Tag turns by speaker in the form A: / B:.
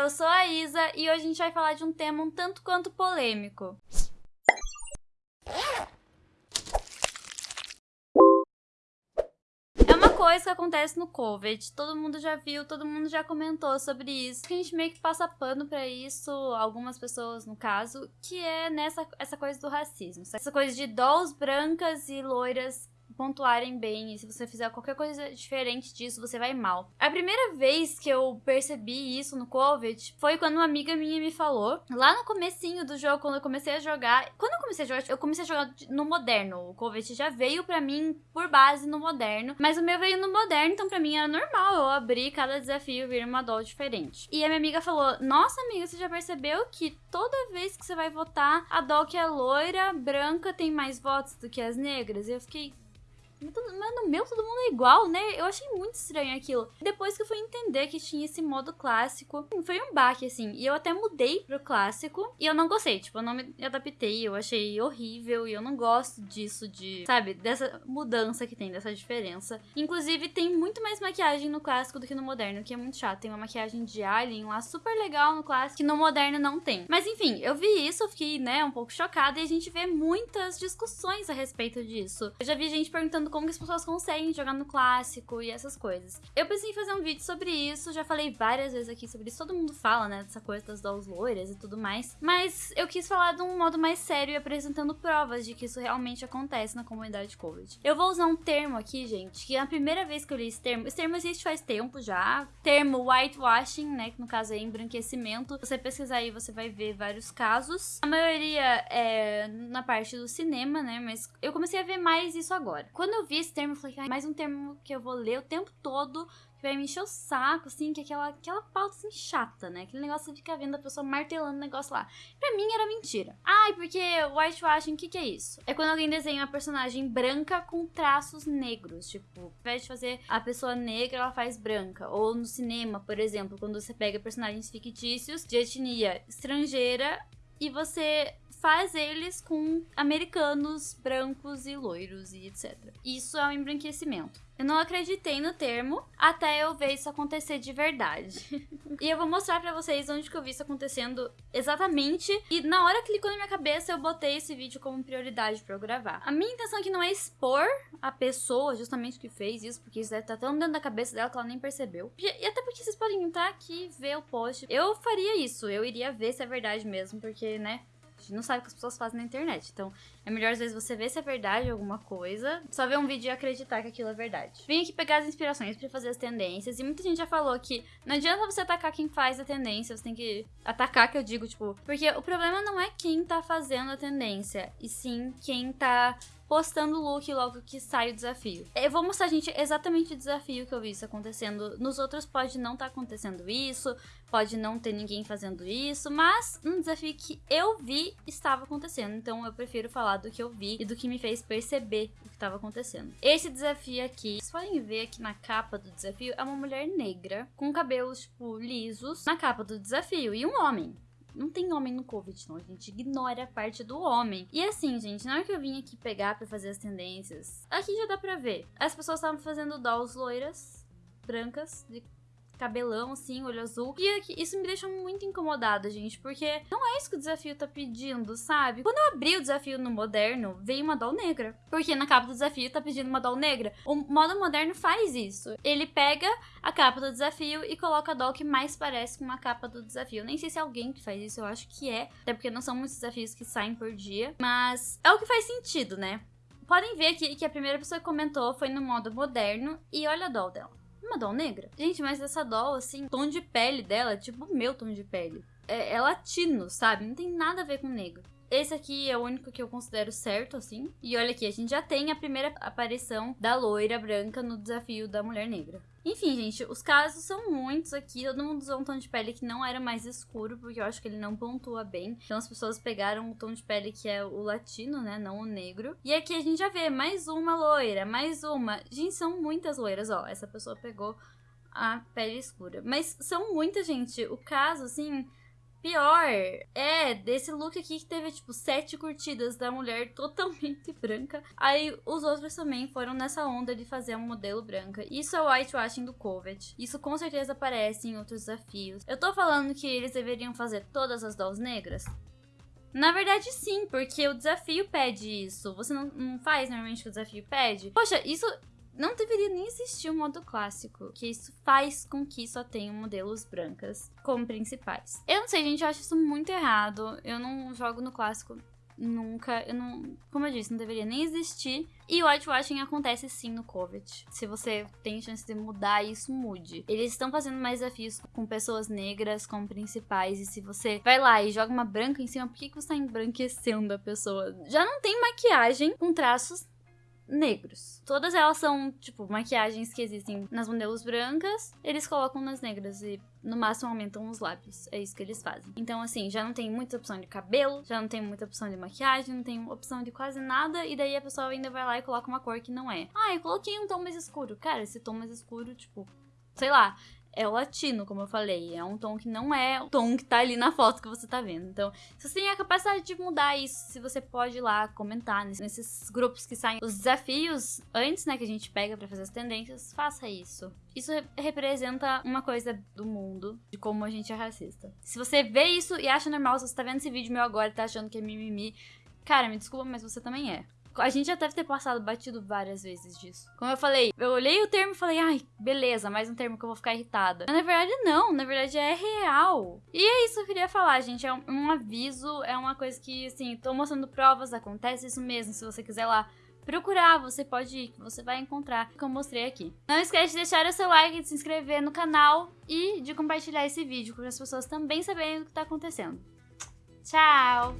A: eu sou a Isa e hoje a gente vai falar de um tema um tanto quanto polêmico. É uma coisa que acontece no COVID, todo mundo já viu, todo mundo já comentou sobre isso. A gente meio que passa pano pra isso, algumas pessoas no caso, que é nessa essa coisa do racismo. Essa coisa de dolls brancas e loiras pontuarem bem. E se você fizer qualquer coisa diferente disso, você vai mal. A primeira vez que eu percebi isso no COVID foi quando uma amiga minha me falou, lá no comecinho do jogo, quando eu comecei a jogar. Quando eu comecei a jogar, eu comecei a jogar no moderno. O COVID já veio para mim por base no moderno, mas o meu veio no moderno, então para mim era normal eu abrir cada desafio vir uma doll diferente. E a minha amiga falou: "Nossa, amiga, você já percebeu que toda vez que você vai votar, a doll que é loira, branca tem mais votos do que as negras?" E eu fiquei mas no meu todo mundo é igual, né? Eu achei muito estranho aquilo. Depois que eu fui entender que tinha esse modo clássico, foi um baque, assim. E eu até mudei pro clássico. E eu não gostei, tipo, eu não me adaptei. Eu achei horrível. E eu não gosto disso, de, sabe, dessa mudança que tem, dessa diferença. Inclusive, tem muito mais maquiagem no clássico do que no moderno, que é muito chato. Tem uma maquiagem de alien lá super legal no clássico, que no moderno não tem. Mas enfim, eu vi isso, eu fiquei, né, um pouco chocada. E a gente vê muitas discussões a respeito disso. Eu já vi gente perguntando como que as pessoas conseguem jogar no clássico e essas coisas. Eu pensei em fazer um vídeo sobre isso, já falei várias vezes aqui sobre isso, todo mundo fala, né, dessa coisa das dolls loiras e tudo mais, mas eu quis falar de um modo mais sério e apresentando provas de que isso realmente acontece na comunidade COVID. Eu vou usar um termo aqui, gente, que é a primeira vez que eu li esse termo, esse termo existe faz tempo já, termo whitewashing, né, que no caso é embranquecimento, você pesquisar aí você vai ver vários casos, a maioria é na parte do cinema, né, mas eu comecei a ver mais isso agora. Quando eu vi esse termo, eu falei, ah, mais um termo que eu vou ler o tempo todo, que vai me encher o saco, assim, que é aquela, aquela pauta assim chata, né? Aquele negócio de ficar vendo a pessoa martelando o negócio lá. Pra mim era mentira. Ai, porque whitewashing, o que, que é isso? É quando alguém desenha uma personagem branca com traços negros. Tipo, ao invés de fazer a pessoa negra, ela faz branca. Ou no cinema, por exemplo, quando você pega personagens fictícios de etnia estrangeira e você faz eles com americanos brancos e loiros e etc. Isso é um embranquecimento. Eu não acreditei no termo até eu ver isso acontecer de verdade. e eu vou mostrar para vocês onde que eu vi isso acontecendo exatamente. E na hora que clicou na minha cabeça, eu botei esse vídeo como prioridade para eu gravar. A minha intenção aqui não é expor a pessoa justamente que fez isso, porque isso deve estar tão dentro da cabeça dela que ela nem percebeu. E até porque vocês podem entrar aqui e ver o post. Eu faria isso, eu iria ver se é verdade mesmo, porque, né, gente não sabe o que as pessoas fazem na internet. Então, é melhor às vezes você ver se é verdade alguma coisa, só ver um vídeo e acreditar que aquilo é verdade. Vim aqui pegar as inspirações para fazer as tendências, e muita gente já falou que não adianta você atacar quem faz a tendência, você tem que atacar, que eu digo, tipo, porque o problema não é quem tá fazendo a tendência, e sim quem tá postando o look logo que sai o desafio. Eu vou mostrar, gente, exatamente o desafio que eu vi isso acontecendo. Nos outros pode não estar tá acontecendo isso, pode não ter ninguém fazendo isso, mas um desafio que eu vi estava acontecendo. Então eu prefiro falar do que eu vi e do que me fez perceber o que estava acontecendo. Esse desafio aqui, vocês podem ver aqui na capa do desafio, é uma mulher negra com cabelos, tipo, lisos na capa do desafio e um homem. Não tem homem no Covid, não. A gente ignora a parte do homem. E assim, gente, na hora que eu vim aqui pegar pra fazer as tendências, aqui já dá pra ver. As pessoas estavam fazendo dolls loiras, brancas, de cabelão, assim, olho azul. E isso me deixa muito incomodada, gente, porque não é isso que o desafio tá pedindo, sabe? Quando eu abri o desafio no moderno, veio uma doll negra. Porque na capa do desafio tá pedindo uma doll negra. O modo moderno faz isso. Ele pega a capa do desafio e coloca a doll que mais parece com uma capa do desafio. Nem sei se é alguém que faz isso, eu acho que é. Até porque não são muitos desafios que saem por dia. Mas é o que faz sentido, né? Podem ver aqui que a primeira pessoa que comentou foi no modo moderno e olha a doll dela uma doll negra? Gente, mas essa doll, assim, tom de pele dela tipo o meu tom de pele. É, é latino, sabe? Não tem nada a ver com negro. Esse aqui é o único que eu considero certo, assim. E olha aqui, a gente já tem a primeira aparição da loira branca no desafio da mulher negra. Enfim, gente, os casos são muitos aqui. Todo mundo usou um tom de pele que não era mais escuro, porque eu acho que ele não pontua bem. Então as pessoas pegaram o tom de pele que é o latino, né? Não o negro. E aqui a gente já vê mais uma loira, mais uma. Gente, são muitas loiras, ó. Essa pessoa pegou a pele escura. Mas são muitas, gente. O caso, assim, pior é desse look aqui que teve, tipo, sete curtidas da mulher totalmente branca. Aí os outros também foram nessa onda de fazer um modelo branca. Isso é o whitewashing do Covet. Isso com certeza aparece em outros desafios. Eu tô falando que eles deveriam fazer todas as dolls negras? Na verdade, sim, porque o desafio pede isso. Você não, não faz normalmente o que o desafio pede. Poxa, isso não deveria nem existir o um modo clássico, que isso faz com que só tenham modelos brancas como principais. Eu não sei, gente, eu acho isso muito errado. Eu não jogo no clássico nunca, eu não, como eu disse, não deveria nem existir. E o whitewashing acontece sim no Covet. Se você tem chance de mudar isso, mude. Eles estão fazendo mais desafios com pessoas negras como principais. E se você vai lá e joga uma branca em cima, por que, que você tá embranquecendo a pessoa? Já não tem maquiagem com traços negros. Todas elas são, tipo, maquiagens que existem nas modelos brancas, eles colocam nas negras e no máximo aumentam os lábios. É isso que eles fazem. Então, assim, já não tem muita opção de cabelo, já não tem muita opção de maquiagem, não tem opção de quase nada, e daí a pessoa ainda vai lá e coloca uma cor que não é. Ah, eu coloquei um tom mais escuro. Cara, esse tom mais escuro, tipo, sei lá, é o latino, como eu falei. É um tom que não é o tom que tá ali na foto que você tá vendo. Então, se você tem a capacidade de mudar isso, se você pode ir lá comentar nesses grupos que saem os desafios antes, né, que a gente pega para fazer as tendências, faça isso. Isso representa uma coisa do mundo, de como a gente é racista. Se você vê isso e acha normal, se você tá vendo esse vídeo meu agora e tá achando que é mimimi, cara, me desculpa, mas você também é. A gente já deve ter passado batido várias vezes disso. Como eu falei, eu olhei o termo e falei, ai, beleza, mais um termo que eu vou ficar irritada. Mas na verdade, não, na verdade é real. E é isso que eu queria falar, gente. É um, um aviso, é uma coisa que, assim, tô mostrando provas, acontece isso mesmo. Se você quiser lá procurar, você pode ir, você vai encontrar, que eu mostrei aqui. Não esquece de deixar o seu like, de se inscrever no canal e de compartilhar esse vídeo para as pessoas também saberem o que tá acontecendo. Tchau!